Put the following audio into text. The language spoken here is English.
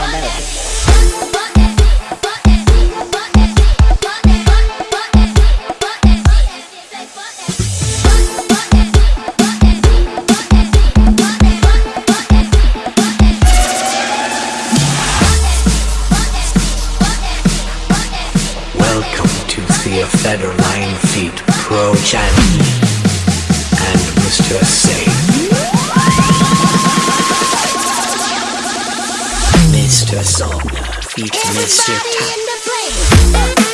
Daddy Waititi, Family Clear Melody. Welcome to Theofedor Line Feet Pro Challenge and Mr. to a song featuring Mr. Tap.